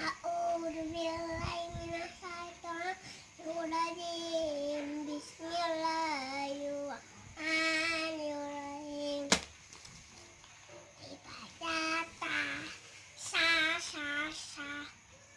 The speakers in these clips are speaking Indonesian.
A'udzubillahiminasyaitonirrajim. Bismillahirrahmanirrahim. Ibadah ta sa sa sa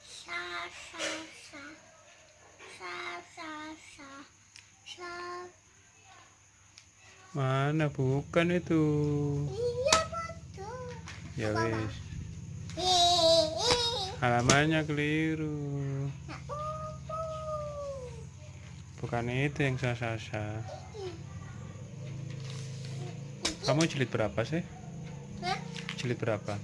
sa sa sa sa sa sa sa Mana bukan itu? Iya betul. Ya. Hehehe. Halamannya keliru. Bukan itu yang sah-sah. Kamu jilid berapa sih? Hah? Jilid berapa?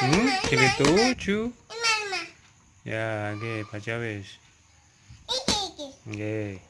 Hmm, jilid tujuh. Ya, oke, baca wis. Oke. A'udzubillahiminasyaitonirrajim.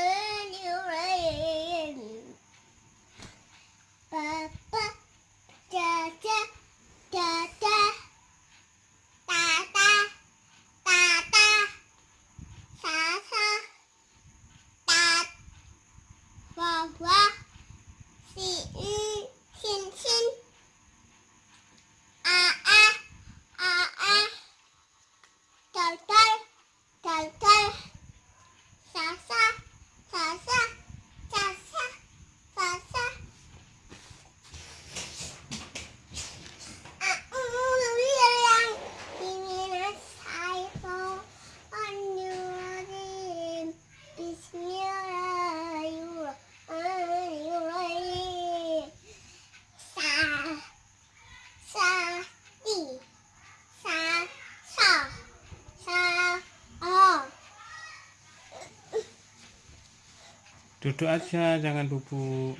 Duduk aja, jangan bubuk.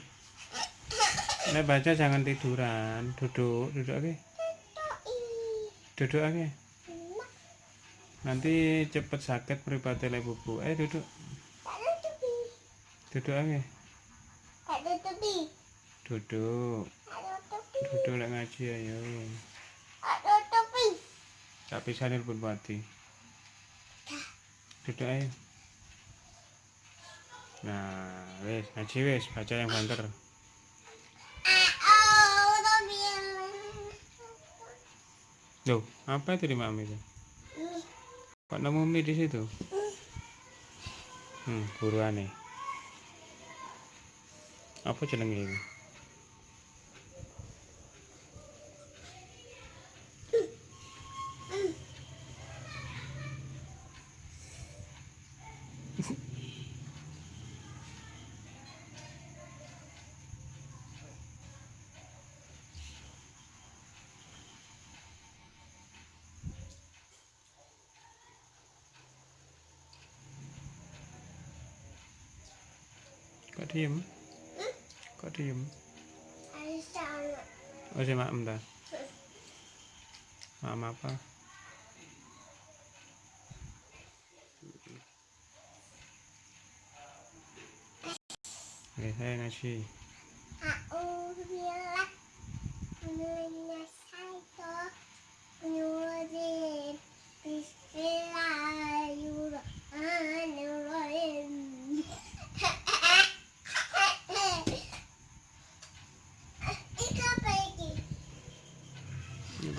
Nek baca jangan tiduran. Duduk, duduk oke. Duduk oke. Nanti cepet sakit mripate lek bubuk. Eh duduk. Duduk oke. Duduk. Duduk lek ngaji ayo. Tak bisa pun mati. Duduk ayo. Nah, wes ngaji wes baca yang banter. Loh, apa itu di mami itu? Kok nemu mie di situ? Hmm, buruan nih. Apa jenenge ini? Diem? Kok diem? Aisyah. Oh si ta? Maem apa? Oke, saya. A'udzubillahi minasyaitonirrajim.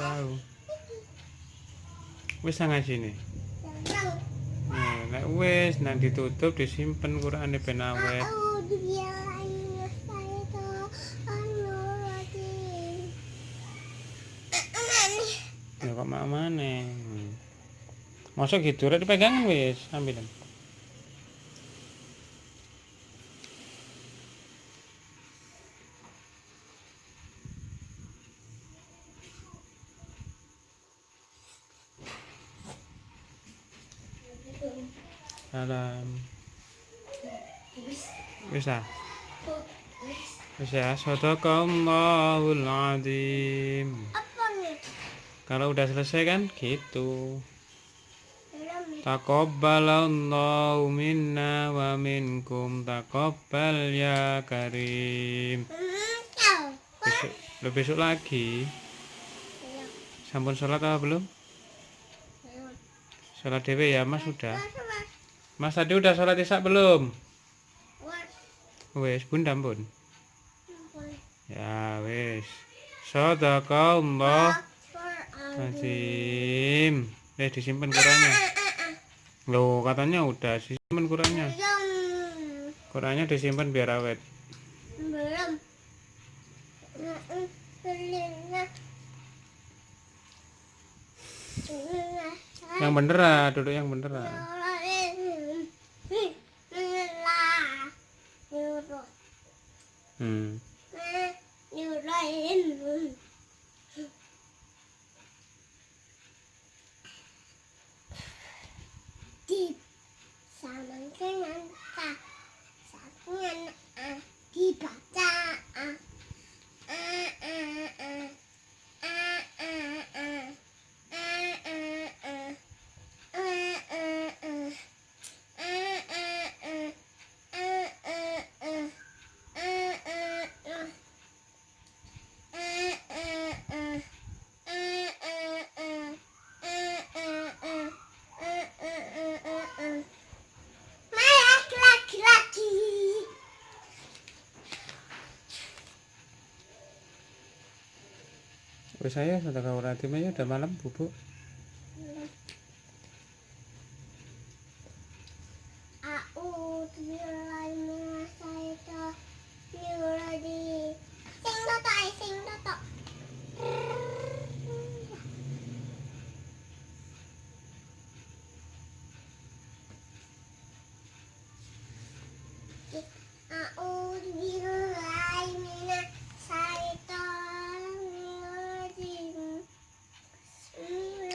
tahu. Wis sangat sini? Nah, nah wis nang ditutup disimpan Quran ben awet. Ya kok mak mana masuk gitu rek dipegangan wis. Ambilan Salam. Bisa. Bisa. Sadaqallahul azim. Apa nih? Kalau udah selesai kan gitu. Taqabbalallahu minna wa minkum taqabbal ya karim. Hmm. Besok, lo besok lagi. Belum. Sampun sholat apa belum? Belum. Sholat dewe ya mas sudah. Mas tadi udah sholat isak belum? Wes, bun pun. Ya, wes. Sodakallah. Azim. Eh, disimpan kurangnya. Loh, katanya udah disimpan kurangnya. Kurangnya disimpan biar awet. Belum. Yang bener duduk yang bener là nhiều rồi ừ. Nhiều rồi kịp sao mình cái ngăn ta? Sao cái ngăn à kịp à wis saya sudah kau nanti Maya udah malam bubuk. Aku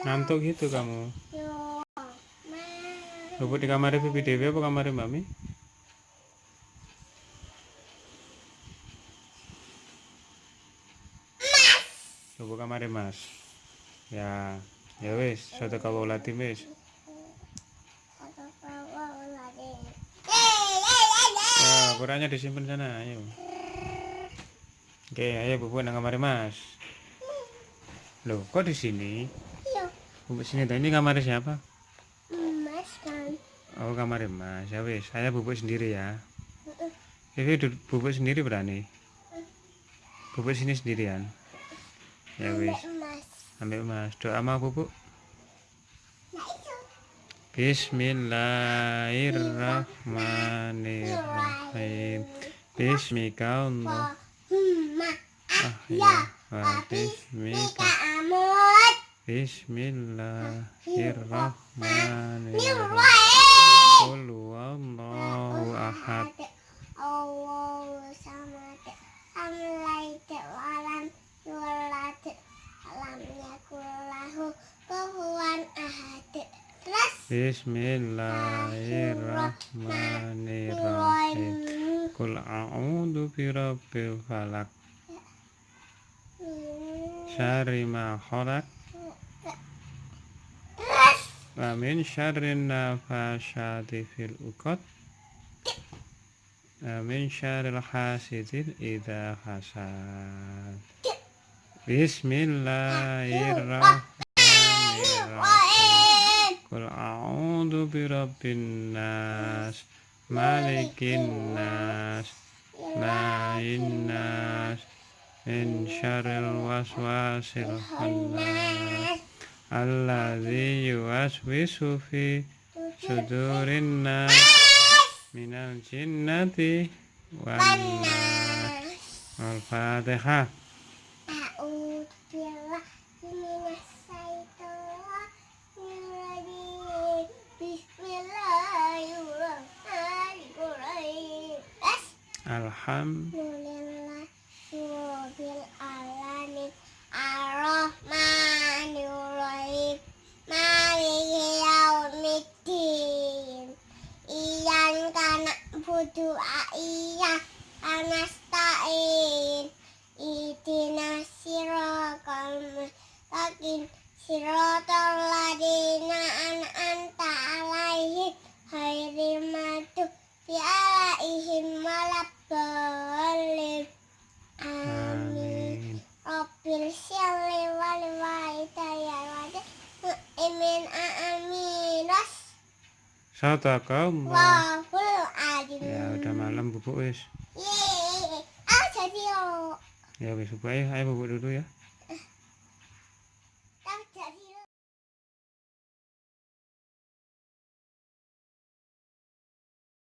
Ngantuk gitu kamu. Bubuk di kamar Bibi Dewi apa kamar Mami? Bubuk kamar Mas. Ya, ya wes, sudah kau latih wes. Ya, Qurannya disimpan sana, ayo. Oke, ayo bubuk nang kamar Mas. Loh, kok di sini? Bubuk sini tadi ini kamar siapa? Mas kan Oh, kamar Mas. Ya wes, saya bubuk sendiri ya. Vivi du- bubuk sendiri berani? Bubuk sini sendirian. Ya Mas ambil Mas. Doa sama bubuk. Bismillahirrahmanirrahim. Bismika Allah. Ah, ya ya. Habis Bismika. Bismillahirrahmanirrahim. Qul huwallahu ahad. Allahu samad. Lam yalid walam yulad. Lam yakul lahu kufuwan ahad. Bismillahirrahmanirrahim. Qul a'udzu birabbil falaq. Syari ma khalaq. Wa min syarrin nafasyati fil uqad. Wa min syarril hasidin idza hasad. Bismillahirrahmanirrahim. Qul a'udzu birabbin nas, malikin nas, ilahin nas, min syarril waswasil khannas alladzi yuwaswisu fi sudurin nas minal jinnati wan Al-Fatihah. Alhamdulillah. Was Sadaqallah. wahul alim Ya udah malam bubuk wis. Yeay Ah jadi oh Ya wis bubuk ayo, ayo bubuk dulu ya.